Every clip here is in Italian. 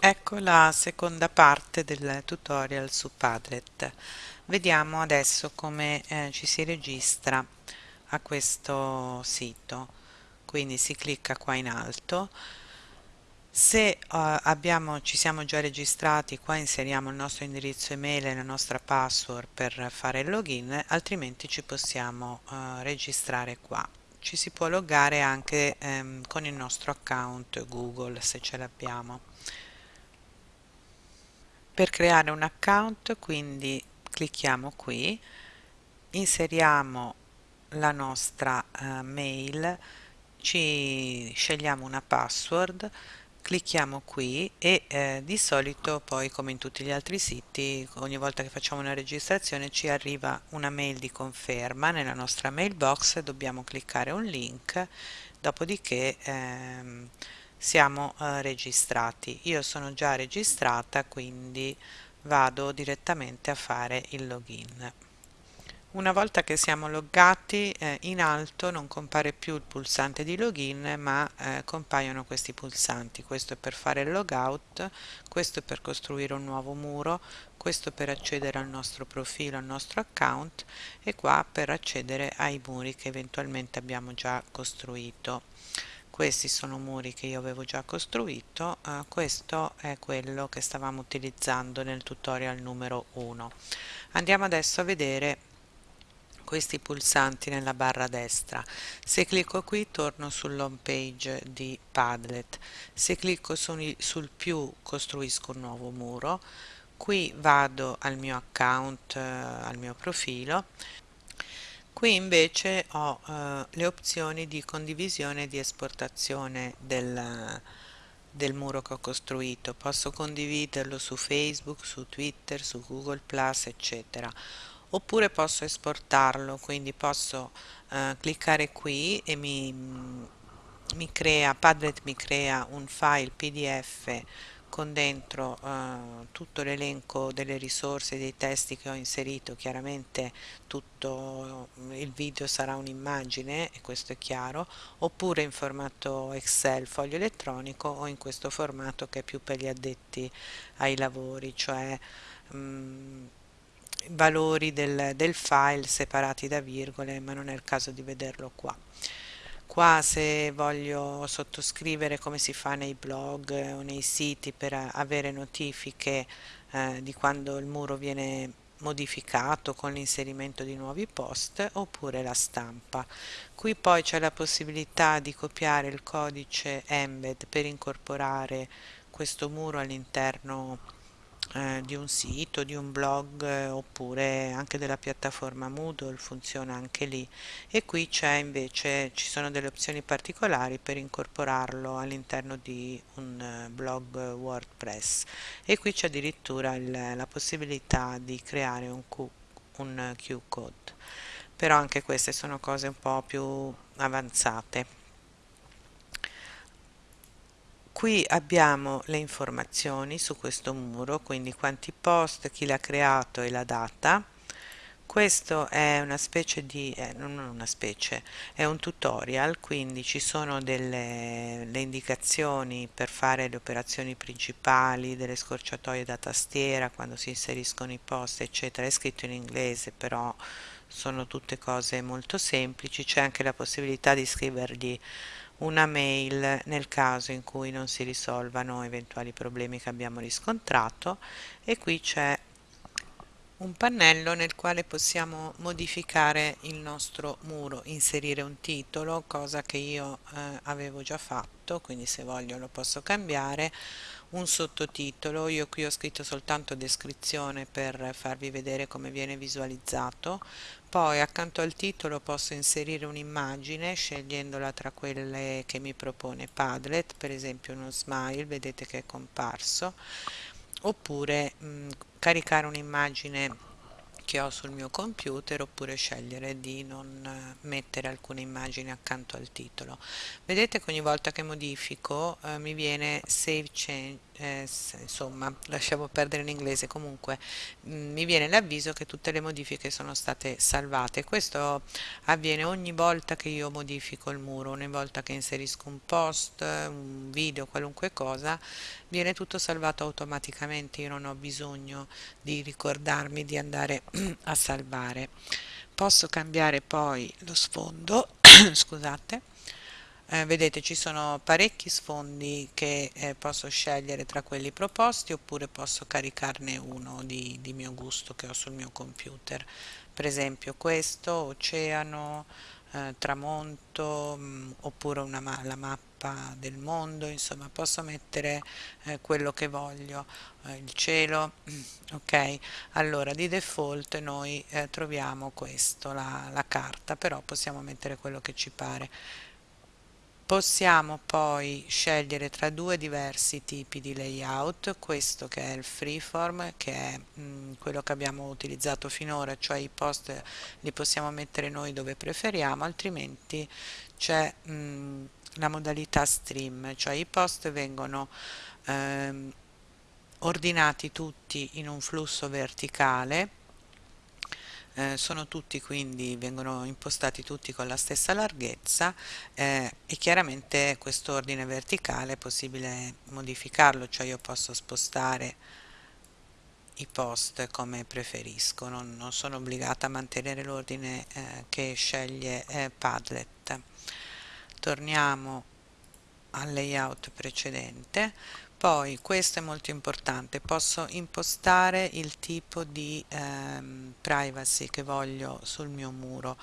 Ecco la seconda parte del tutorial su Padlet. Vediamo adesso come eh, ci si registra a questo sito. Quindi si clicca qua in alto. Se eh, abbiamo, ci siamo già registrati, qua inseriamo il nostro indirizzo email e la nostra password per fare il login, altrimenti ci possiamo eh, registrare qua. Ci si può loggare anche ehm, con il nostro account Google se ce l'abbiamo per creare un account quindi clicchiamo qui inseriamo la nostra uh, mail ci scegliamo una password clicchiamo qui e eh, di solito poi come in tutti gli altri siti ogni volta che facciamo una registrazione ci arriva una mail di conferma nella nostra mailbox dobbiamo cliccare un link dopodiché ehm, siamo eh, registrati. Io sono già registrata quindi vado direttamente a fare il login. Una volta che siamo loggati eh, in alto non compare più il pulsante di login ma eh, compaiono questi pulsanti. Questo è per fare il logout questo è per costruire un nuovo muro questo per accedere al nostro profilo al nostro account e qua per accedere ai muri che eventualmente abbiamo già costruito questi sono muri che io avevo già costruito eh, questo è quello che stavamo utilizzando nel tutorial numero 1 andiamo adesso a vedere questi pulsanti nella barra destra. Se clicco qui torno sull'home page di Padlet. Se clicco sul, sul più costruisco un nuovo muro. Qui vado al mio account eh, al mio profilo Qui invece ho eh, le opzioni di condivisione e di esportazione del, del muro che ho costruito. Posso condividerlo su Facebook, su Twitter, su Google+, eccetera. Oppure posso esportarlo, quindi posso eh, cliccare qui e mi, mi crea, Padlet mi crea un file PDF con dentro eh, tutto l'elenco delle risorse dei testi che ho inserito chiaramente tutto il video sarà un'immagine e questo è chiaro oppure in formato excel foglio elettronico o in questo formato che è più per gli addetti ai lavori cioè mh, mm, valori del, del file separati da virgole ma non è il caso di vederlo qua qua se voglio sottoscrivere come si fa nei blog o nei siti per avere notifiche eh, di quando il muro viene modificato con l'inserimento di nuovi post oppure la stampa. Qui poi c'è la possibilità di copiare il codice embed per incorporare questo muro all'interno eh, di un sito, di un blog eh, oppure anche della piattaforma Moodle funziona anche lì. E qui c'è invece ci sono delle opzioni particolari per incorporarlo all'interno di un eh, blog WordPress. E qui c'è addirittura il, la possibilità di creare un, Q, un Q-code però anche queste sono cose un po' più avanzate qui abbiamo le informazioni su questo muro quindi quanti post chi l'ha creato e la data. Questo è una specie di eh, non una specie è un tutorial quindi ci sono delle le indicazioni per fare le operazioni principali delle scorciatoie da tastiera quando si inseriscono i post eccetera. È scritto in inglese però sono tutte cose molto semplici. C'è anche la possibilità di scrivergli una mail nel caso in cui non si risolvano eventuali problemi che abbiamo riscontrato e qui c'è un pannello nel quale possiamo modificare il nostro muro, inserire un titolo, cosa che io eh, avevo già fatto, quindi se voglio lo posso cambiare, un sottotitolo, io qui ho scritto soltanto descrizione per farvi vedere come viene visualizzato, poi accanto al titolo posso inserire un'immagine scegliendola tra quelle che mi propone Padlet, per esempio uno smile, vedete che è comparso, oppure mh, caricare un'immagine che ho sul mio computer oppure scegliere di non mettere alcune immagini accanto al titolo. Vedete che ogni volta che modifico eh, mi viene save change, eh, insomma lasciamo perdere l'inglese comunque mh, mi viene l'avviso che tutte le modifiche sono state salvate. Questo avviene ogni volta che io modifico il muro. Ogni volta che inserisco un post un video qualunque cosa viene tutto salvato automaticamente. Io non ho bisogno di ricordarmi di andare a salvare. Posso cambiare poi lo sfondo scusate eh, vedete ci sono parecchi sfondi che eh, posso scegliere tra quelli proposti oppure posso caricarne uno di, di mio gusto che ho sul mio computer. Per esempio questo, oceano, eh, tramonto mh, mm, oppure ma la mappa del mondo insomma posso mettere eh, quello che voglio. Eh, il cielo ok. Allora di default noi eh, troviamo questo la, la carta però possiamo mettere quello che ci pare Possiamo poi scegliere tra due diversi tipi di layout, questo che è il freeform, che è mh, mm, quello che abbiamo utilizzato finora, cioè i post li possiamo mettere noi dove preferiamo, altrimenti c'è mm, la modalità stream, cioè i post vengono ehm, ordinati tutti in un flusso verticale eh, sono tutti quindi, vengono impostati tutti con la stessa larghezza eh, e chiaramente questo ordine verticale è possibile modificarlo, cioè io posso spostare i post come preferisco, non, non sono obbligata a mantenere l'ordine eh, che sceglie eh, Padlet. Torniamo al layout precedente poi questo è molto importante posso impostare il tipo di ehm, privacy che voglio sul mio muro.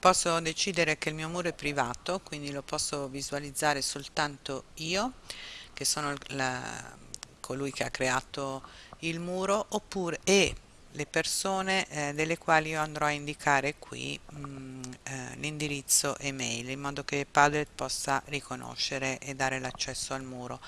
Posso decidere che il mio muro è privato quindi lo posso visualizzare soltanto io che sono la, colui che ha creato il muro oppure e le persone eh, delle quali io andrò a indicare qui mm, eh, l'indirizzo email in modo che Padlet possa riconoscere e dare l'accesso al muro.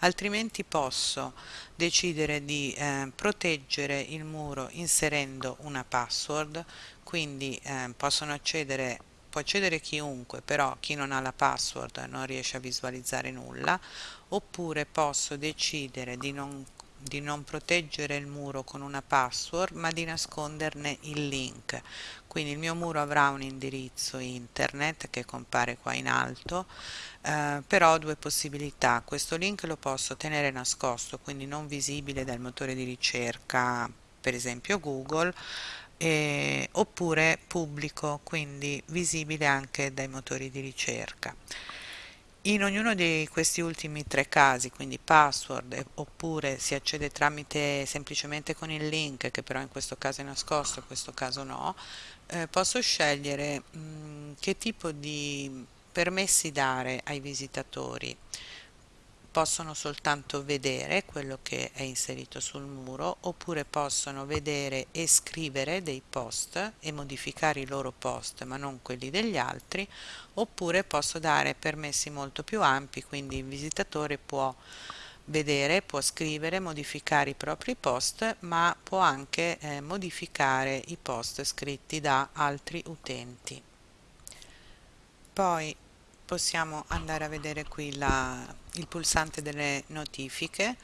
Altrimenti posso decidere di eh, proteggere il muro inserendo una password. Quindi eh, possono accedere può accedere chiunque però chi non ha la password non riesce a visualizzare nulla. Oppure posso decidere di non di non proteggere il muro con una password ma di nasconderne il link. Quindi il mio muro avrà un indirizzo internet che compare qua in alto eh, però ho due possibilità. Questo link lo posso tenere nascosto quindi non visibile dal motore di ricerca per esempio Google eh, oppure pubblico quindi visibile anche dai motori di ricerca in ognuno di questi ultimi tre casi, quindi password oppure si accede tramite semplicemente con il link che però in questo caso è nascosto, in questo caso no, eh, posso scegliere mh, mm, che tipo di permessi dare ai visitatori possono soltanto vedere quello che è inserito sul muro oppure possono vedere e scrivere dei post e modificare i loro post ma non quelli degli altri oppure posso dare permessi molto più ampi quindi il visitatore può vedere, può scrivere, modificare i propri post ma può anche eh, modificare i post scritti da altri utenti. Poi possiamo andare a vedere qui la, il pulsante delle notifiche.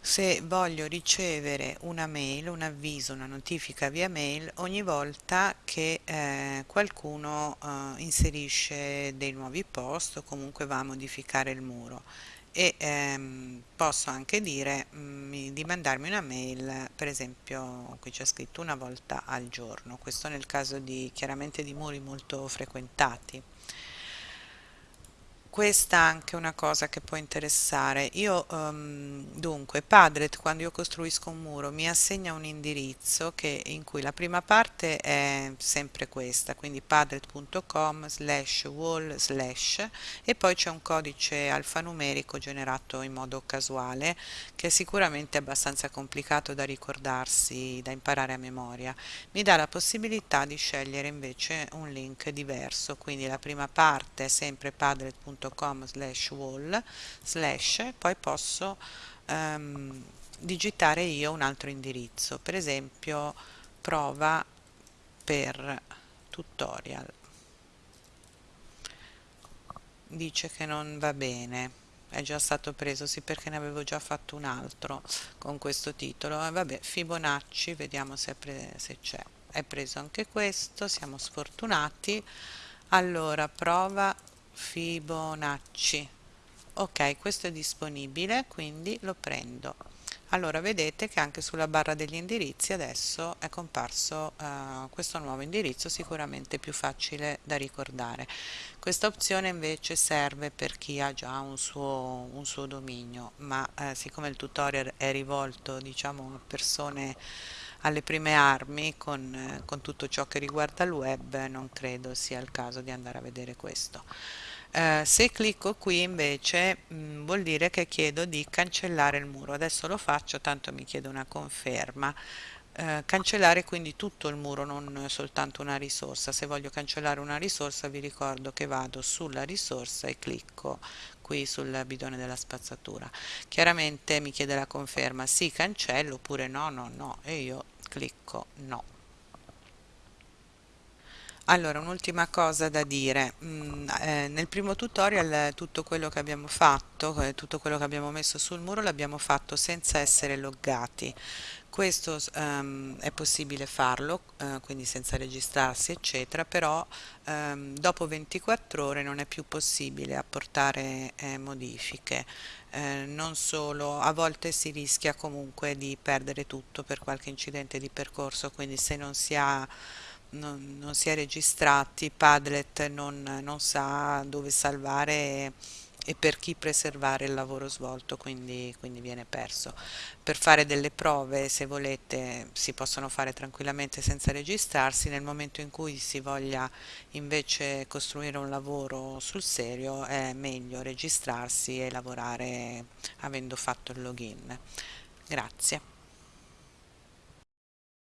Se voglio ricevere una mail, un avviso, una notifica via mail ogni volta che eh, qualcuno eh, inserisce dei nuovi post o comunque va a modificare il muro. E ehm, posso anche dire mh, mm, di mandarmi una mail per esempio qui c'è scritto una volta al giorno. Questo nel caso di chiaramente di muri molto frequentati questa è anche una cosa che può interessare. Io um, dunque Padlet quando io costruisco un muro mi assegna un indirizzo che, in cui la prima parte è sempre questa quindi padlet.com slash wall slash e poi c'è un codice alfanumerico generato in modo casuale che è sicuramente abbastanza complicato da ricordarsi da imparare a memoria. Mi dà la possibilità di scegliere invece un link diverso quindi la prima parte è sempre padlet.com www.com slash wall slash poi posso um, digitare io un altro indirizzo. Per esempio prova per tutorial. Dice che non va bene. È già stato preso sì perché ne avevo già fatto un altro con questo titolo. E vabbè Fibonacci vediamo se c'è. È preso anche questo siamo sfortunati. Allora prova Fibonacci. Ok questo è disponibile quindi lo prendo. Allora vedete che anche sulla barra degli indirizzi adesso è comparso uh, questo nuovo indirizzo sicuramente più facile da ricordare. Questa opzione invece serve per chi ha già un suo, un suo dominio ma eh, siccome il tutorial è rivolto diciamo a persone alle prime armi con, eh, con tutto ciò che riguarda il web non credo sia il caso di andare a vedere questo. Eh, se clicco qui invece mh, mm, vuol dire che chiedo di cancellare il muro. Adesso lo faccio tanto mi chiede una conferma. Eh, cancellare quindi tutto il muro non soltanto una risorsa. Se voglio cancellare una risorsa vi ricordo che vado sulla risorsa e clicco qui sul bidone della spazzatura. Chiaramente mi chiede la conferma sì cancello oppure no no no. E io clicco no allora, un'ultima cosa da dire, mm, eh, nel primo tutorial tutto quello che abbiamo fatto, eh, tutto quello che abbiamo messo sul muro l'abbiamo fatto senza essere loggati. Questo um, è possibile farlo, uh, quindi senza registrarsi eccetera, però um, dopo 24 ore non è più possibile apportare eh, modifiche. Eh, non solo, a volte si rischia comunque di perdere tutto per qualche incidente di percorso, quindi se non si ha non, non si è registrati, Padlet non, non sa dove salvare e, per chi preservare il lavoro svolto, quindi, quindi viene perso. Per fare delle prove, se volete, si possono fare tranquillamente senza registrarsi, nel momento in cui si voglia invece costruire un lavoro sul serio è meglio registrarsi e lavorare avendo fatto il login. Grazie.